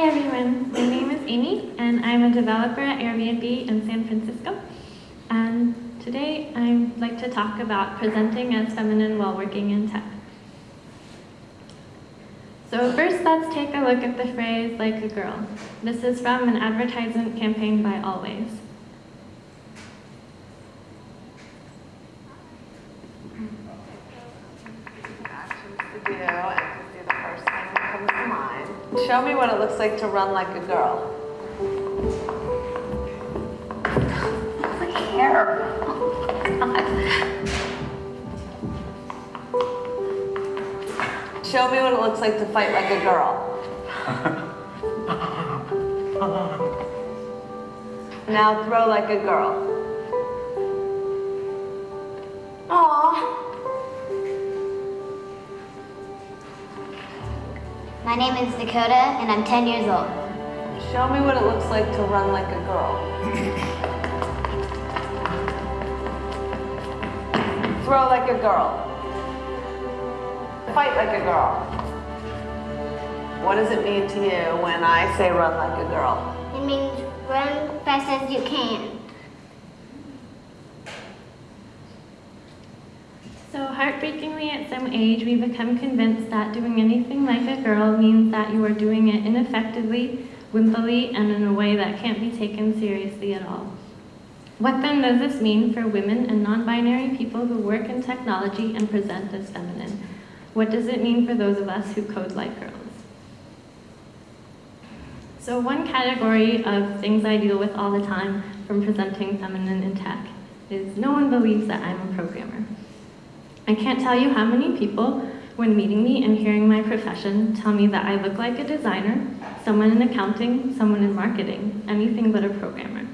Hi everyone, my name is Amy and I'm a developer at Airbnb in San Francisco. And today I'd like to talk about presenting as feminine while working in tech. So first let's take a look at the phrase like a girl. This is from an advertisement campaign by Always. Actions to do and to do the first thing that comes to mind. Show me what it looks like to run like a girl. Look here. Show me what it looks like to fight like a girl. Now throw like a girl. My name is Dakota and I'm 10 years old. Show me what it looks like to run like a girl. Throw like a girl. Fight like a girl. What does it mean to you when I say run like a girl? It means run fast as you can. So heartbreakingly at some age, we become convinced that doing anything like a girl means that you are doing it ineffectively, wimpily, and in a way that can't be taken seriously at all. What then does this mean for women and non-binary people who work in technology and present as feminine? What does it mean for those of us who code like girls? So one category of things I deal with all the time from presenting feminine in tech is no one believes that I'm a programmer. I can't tell you how many people, when meeting me and hearing my profession, tell me that I look like a designer, someone in accounting, someone in marketing, anything but a programmer.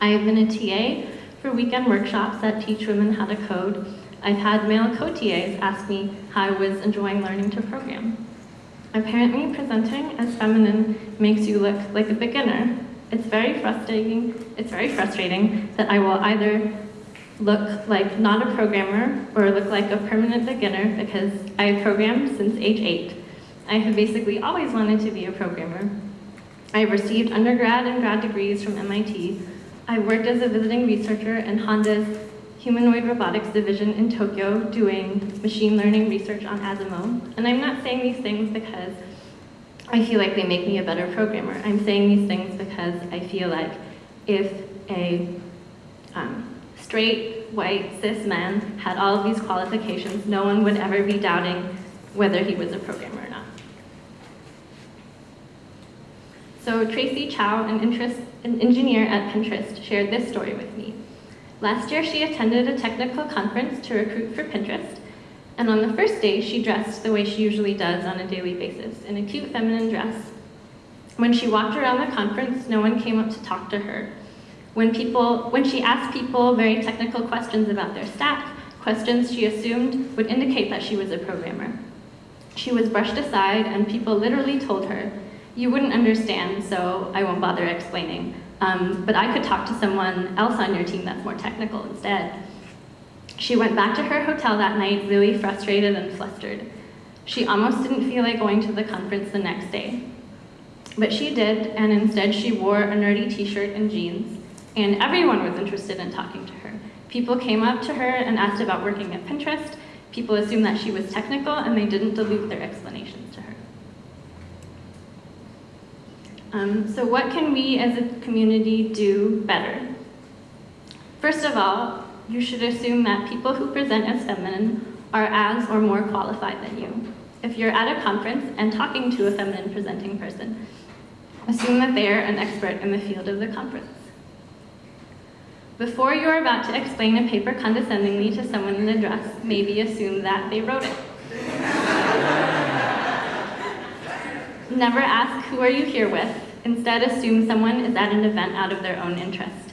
I have been a TA for weekend workshops that teach women how to code. I've had male co-TAs ask me how I was enjoying learning to program. Apparently, presenting as feminine makes you look like a beginner. It's very frustrating, it's very frustrating that I will either look like not a programmer or look like a permanent beginner because I programmed since age eight. I have basically always wanted to be a programmer. I received undergrad and grad degrees from MIT. I worked as a visiting researcher in Honda's humanoid robotics division in Tokyo doing machine learning research on Asimo. And I'm not saying these things because I feel like they make me a better programmer. I'm saying these things because I feel like if a um, straight, white, cis man had all of these qualifications, no one would ever be doubting whether he was a programmer or not. So Tracy Chou, an, interest, an engineer at Pinterest, shared this story with me. Last year, she attended a technical conference to recruit for Pinterest, and on the first day, she dressed the way she usually does on a daily basis, in a cute feminine dress. When she walked around the conference, no one came up to talk to her. When, people, when she asked people very technical questions about their stack, questions she assumed would indicate that she was a programmer. She was brushed aside and people literally told her, you wouldn't understand, so I won't bother explaining. Um, but I could talk to someone else on your team that's more technical instead. She went back to her hotel that night really frustrated and flustered. She almost didn't feel like going to the conference the next day. But she did, and instead she wore a nerdy t-shirt and jeans, and everyone was interested in talking to her. People came up to her and asked about working at Pinterest. People assumed that she was technical, and they didn't dilute their explanations to her. Um, so what can we as a community do better? First of all, you should assume that people who present as feminine are as or more qualified than you. If you're at a conference and talking to a feminine presenting person, assume that they are an expert in the field of the conference. Before you're about to explain a paper condescendingly to someone in a dress, maybe assume that they wrote it. Never ask, who are you here with? Instead, assume someone is at an event out of their own interest.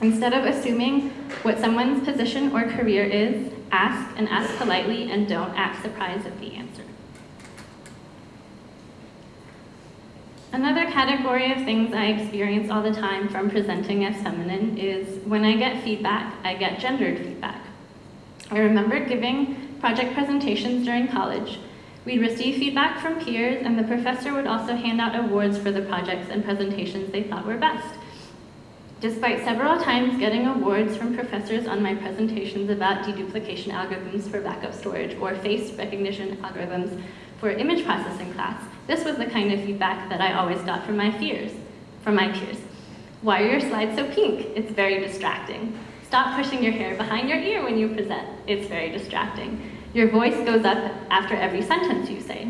Instead of assuming what someone's position or career is, ask and ask politely and don't act surprised at the answer. Another category of things I experience all the time from presenting as feminine is when I get feedback, I get gendered feedback. I remember giving project presentations during college We'd receive feedback from peers, and the professor would also hand out awards for the projects and presentations they thought were best. Despite several times getting awards from professors on my presentations about deduplication algorithms for backup storage or face recognition algorithms for image processing class, this was the kind of feedback that I always got from my peers. From my peers. Why are your slides so pink? It's very distracting. Stop pushing your hair behind your ear when you present. It's very distracting. Your voice goes up after every sentence you say,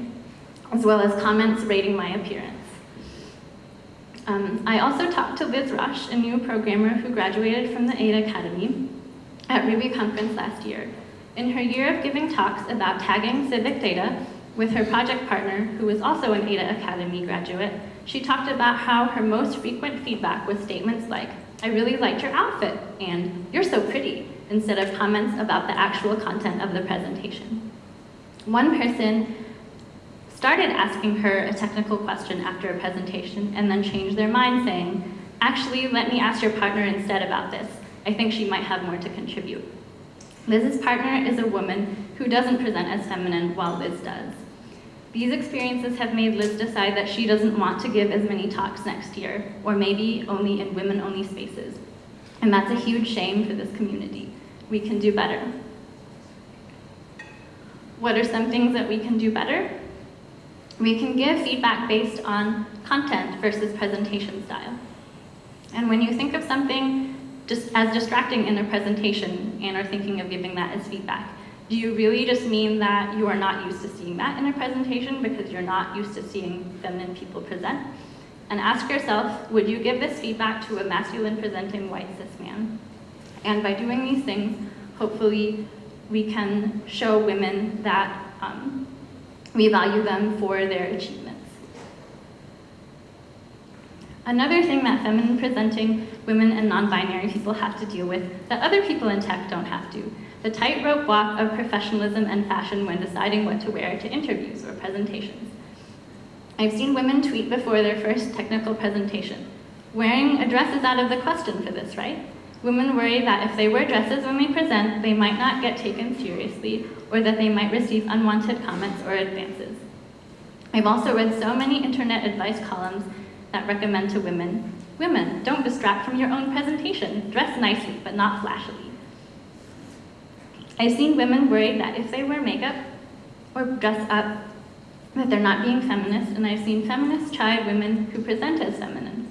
as well as comments rating my appearance. Um, I also talked to Liz Rush, a new programmer who graduated from the Ada Academy at Ruby Conference last year. In her year of giving talks about tagging civic data with her project partner, who was also an Ada Academy graduate, she talked about how her most frequent feedback was statements like, I really liked your outfit, and you're so pretty, instead of comments about the actual content of the presentation. One person started asking her a technical question after a presentation and then changed their mind saying, actually, let me ask your partner instead about this. I think she might have more to contribute. Liz's partner is a woman who doesn't present as feminine while Liz does. These experiences have made Liz decide that she doesn't want to give as many talks next year, or maybe only in women-only spaces. And that's a huge shame for this community. We can do better. What are some things that we can do better? We can give feedback based on content versus presentation style. And when you think of something just as distracting in a presentation and are thinking of giving that as feedback, do you really just mean that you are not used to seeing that in a presentation because you're not used to seeing feminine people present? And ask yourself, would you give this feedback to a masculine presenting white cis man? And by doing these things, hopefully we can show women that um, we value them for their achievements. Another thing that feminine presenting women and non-binary people have to deal with that other people in tech don't have to, the tightrope walk of professionalism and fashion when deciding what to wear to interviews or presentations. I've seen women tweet before their first technical presentation, wearing a dress is out of the question for this, right? Women worry that if they wear dresses when they present, they might not get taken seriously or that they might receive unwanted comments or advances. I've also read so many internet advice columns that recommend to women, women, don't distract from your own presentation. Dress nicely, but not flashily. I've seen women worried that if they wear makeup or dress up, that they're not being feminist, and I've seen feminists chide women who present as feminine.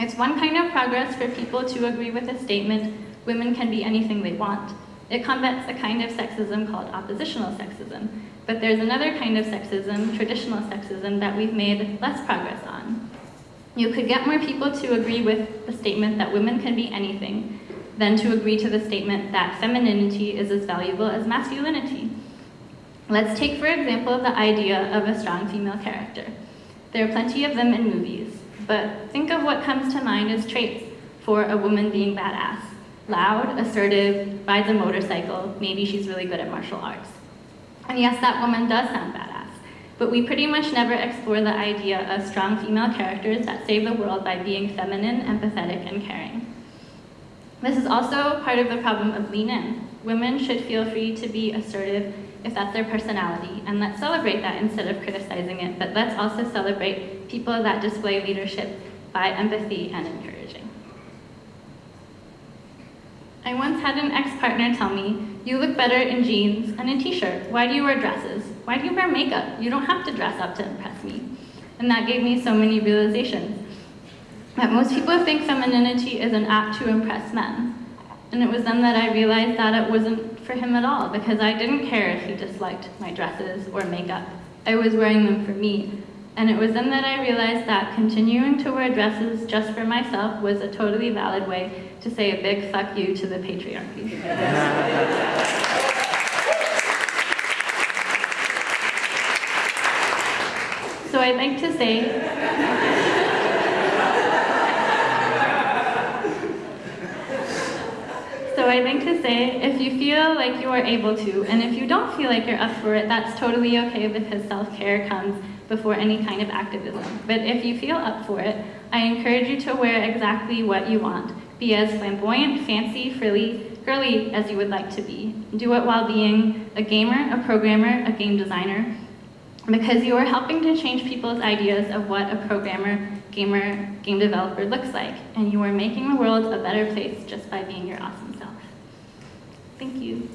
It's one kind of progress for people to agree with a statement, women can be anything they want. It combats a kind of sexism called oppositional sexism, but there's another kind of sexism, traditional sexism, that we've made less progress on. You could get more people to agree with the statement that women can be anything than to agree to the statement that femininity is as valuable as masculinity. Let's take, for example, the idea of a strong female character. There are plenty of them in movies, but think of what comes to mind as traits for a woman being badass. Loud, assertive, rides a motorcycle, maybe she's really good at martial arts. And yes, that woman does sound badass but we pretty much never explore the idea of strong female characters that save the world by being feminine, empathetic, and caring. This is also part of the problem of lean in. Women should feel free to be assertive if that's their personality, and let's celebrate that instead of criticizing it, but let's also celebrate people that display leadership by empathy and encouraging. I once had an ex-partner tell me, you look better in jeans and a t-shirt. Why do you wear dresses? Why do you wear makeup? You don't have to dress up to impress me. And that gave me so many realizations. That most people think femininity is an act to impress men. And it was then that I realized that it wasn't for him at all, because I didn't care if he disliked my dresses or makeup. I was wearing them for me. And it was then that I realized that continuing to wear dresses just for myself was a totally valid way to say a big fuck you to the patriarchy. so I'd like to say So I'd like to say, if you feel like you are able to, and if you don't feel like you're up for it, that's totally okay because self-care comes before any kind of activism. But if you feel up for it, I encourage you to wear exactly what you want. Be as flamboyant, fancy, frilly, girly as you would like to be. Do it while being a gamer, a programmer, a game designer, because you are helping to change people's ideas of what a programmer, gamer, game developer looks like, and you are making the world a better place just by being your awesome self. Thank you.